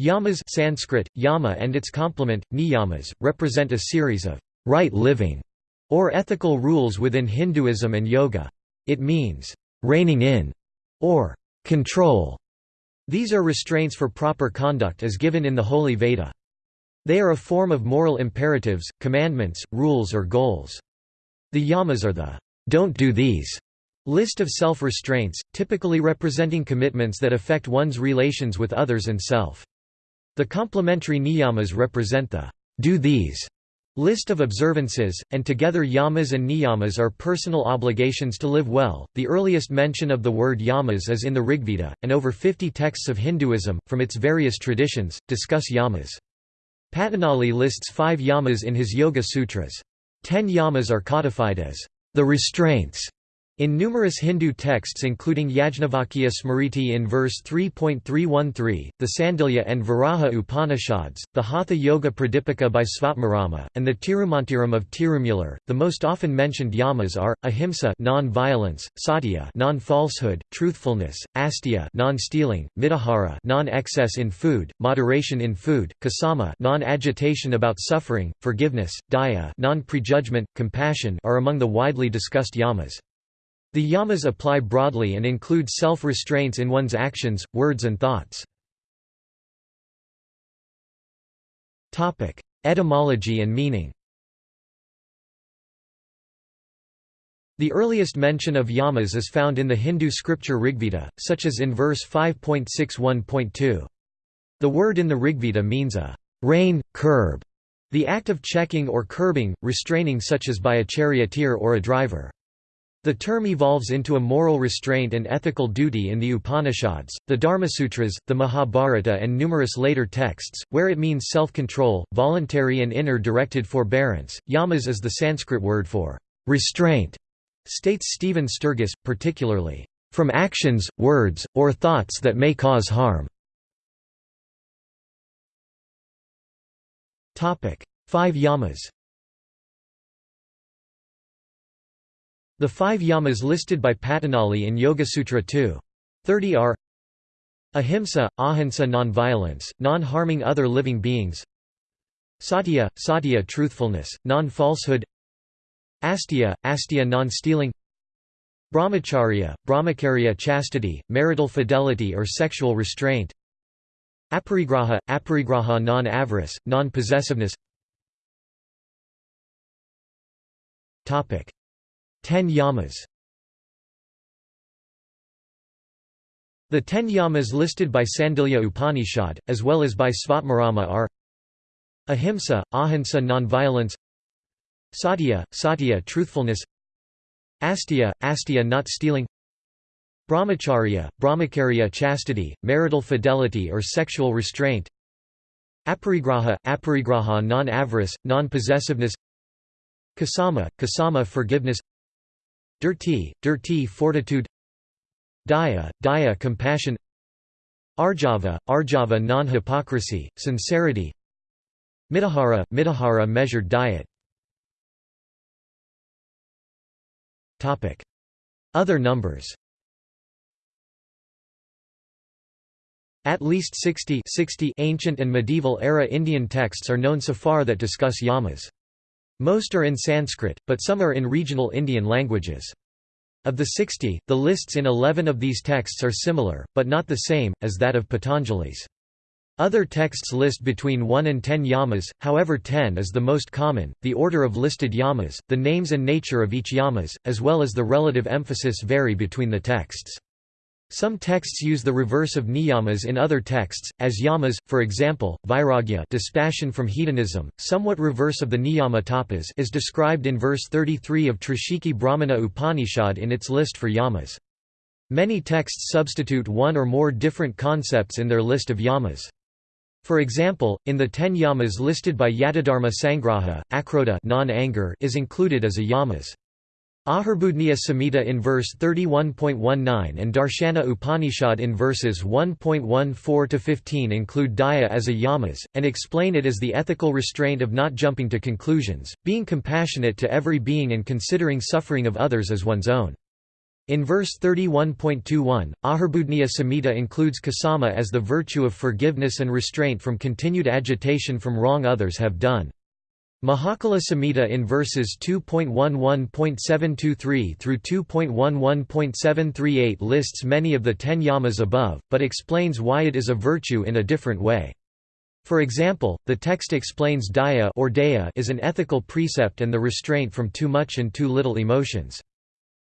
Yamas Sanskrit, yama and its complement, niyamas, represent a series of right living or ethical rules within Hinduism and yoga. It means reining in or control. These are restraints for proper conduct as given in the Holy Veda. They are a form of moral imperatives, commandments, rules or goals. The yamas are the don't do these list of self-restraints, typically representing commitments that affect one's relations with others and self. The complementary niyamas represent the do these list of observances, and together yamas and niyamas are personal obligations to live well. The earliest mention of the word yamas is in the Rigveda, and over 50 texts of Hinduism, from its various traditions, discuss yamas. Patanjali lists five yamas in his Yoga Sutras. Ten yamas are codified as the restraints in numerous Hindu texts including Yajnavalkya Smriti in verse 3.313, the Sandilya and Varaha Upanishads, the Hatha Yoga Pradipika by Svatmarama, and the Tirumantiram of Tirumular, the most often mentioned yamas are, ahimsa non-violence, satya non-falsehood, truthfulness, asteya non-stealing, mitahara non-excess in food, moderation in food, kasama non-agitation about suffering, forgiveness, daya non-prejudgment, compassion are among the widely discussed yamas. The yamas apply broadly and include self-restraints in one's actions, words and thoughts. Etymology and meaning The earliest mention of yamas is found in the Hindu scripture Rigveda, such as in verse 5.61.2. The word in the Rigveda means a rein, curb, the act of checking or curbing, restraining such as by a charioteer or a driver. The term evolves into a moral restraint and ethical duty in the Upanishads, the Dharmasutras, the Mahabharata and numerous later texts, where it means self-control, voluntary and inner directed forbearance. Yamas is the Sanskrit word for restraint, states Stephen Sturgess, particularly, from actions, words, or thoughts that may cause harm. Five yamas The five yamas listed by Patanjali in Yoga-Sutra 2. 30 are Ahimsa, ahimsa non-violence, non-harming other living beings. Satya, satya truthfulness, non-falsehood. Asteya, asteya non-stealing. Brahmacharya, brahmacharya chastity, marital fidelity or sexual restraint. Aparigraha, aparigraha non-avarice, non-possessiveness Ten yamas. The ten yamas listed by Sandilya Upanishad, as well as by Svatmarama are Ahimsa, ahimsa nonviolence Satya, satya truthfulness Asteya, asteya not stealing Brahmacharya, brahmacharya chastity, marital fidelity or sexual restraint Aparigraha, aparigraha non-avarice, non-possessiveness Kasama, kasama forgiveness Dhriti, dhriti fortitude. Daya, daya compassion. Arjava, arjava non-hypocrisy, sincerity. Mitahara, mitahara measured diet. Other numbers. At least 60, 60 ancient and medieval era Indian texts are known so far that discuss yamas. Most are in Sanskrit, but some are in regional Indian languages. Of the 60, the lists in 11 of these texts are similar, but not the same, as that of Patanjali's. Other texts list between 1 and 10 yamas, however 10 is the most common. The order of listed yamas, the names and nature of each yamas, as well as the relative emphasis vary between the texts. Some texts use the reverse of niyamas in other texts, as yamas, for example, vairagya dispassion from hedonism, somewhat reverse of the niyama tapas is described in verse 33 of Trishikhi Brahmana Upanishad in its list for yamas. Many texts substitute one or more different concepts in their list of yamas. For example, in the ten yamas listed by Yatidharma Sangraha, akrodha non-anger is included as a yamas. Ahirbudhnya Samhita in verse 31.19 and Darshana Upanishad in verses 1.14–15 include daya as a yamas, and explain it as the ethical restraint of not jumping to conclusions, being compassionate to every being and considering suffering of others as one's own. In verse 31.21, Ahirbudhnya Samhita includes kasama as the virtue of forgiveness and restraint from continued agitation from wrong others have done. Mahakala Samhita in verses 2.11.723 through 2.11.738 lists many of the ten yamas above, but explains why it is a virtue in a different way. For example, the text explains daya or daya is an ethical precept and the restraint from too much and too little emotions.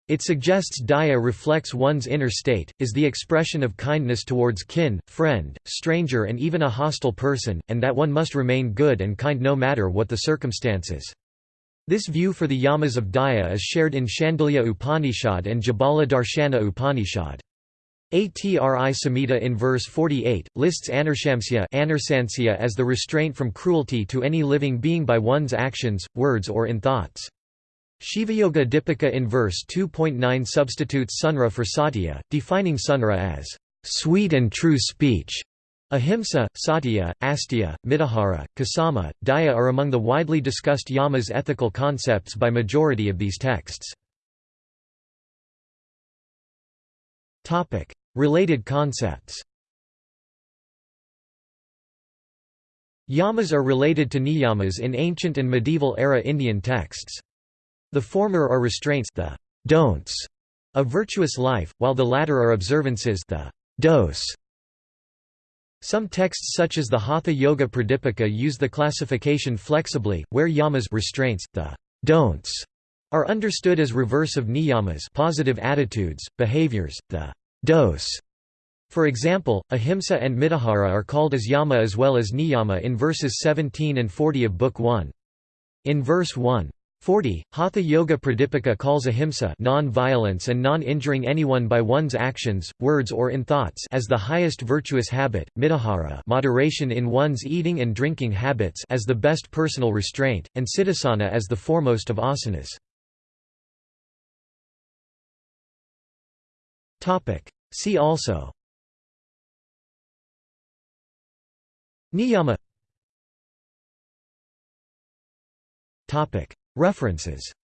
It suggests daya reflects one's inner state, is the expression of kindness towards kin, friend, stranger and even a hostile person, and that one must remain good and kind no matter what the circumstances. This view for the yamas of daya is shared in Shandilya Upanishad and Jabala Darshana Upanishad. Atri Samhita in verse 48, lists anarsamsya as the restraint from cruelty to any living being by one's actions, words or in thoughts. Shivayoga Dipika in verse 2.9 substitutes sunra for satya, defining sunra as sweet and true speech. Ahimsa, satya, asteya, mitahara, kasama, daya are among the widely discussed yamas ethical concepts by majority of these texts. Related concepts Yamas are related to niyamas in ancient and medieval era Indian texts. The former are restraints the don'ts of virtuous life, while the latter are observances the dos. Some texts such as the Hatha Yoga Pradipika use the classification flexibly, where yamas restraints, the don'ts, are understood as reverse of niyamas positive attitudes, behaviors, the dos. For example, ahimsa and mitahara are called as yama as well as niyama in verses 17 and 40 of Book 1. In verse 1, 40. Hatha Yoga Pradipika calls ahimsa non-violence and non-injuring anyone by one's actions, words or in thoughts as the highest virtuous habit, mitahara moderation in one's eating and drinking habits as the best personal restraint, and siddhasana as the foremost of asanas. See also Niyama References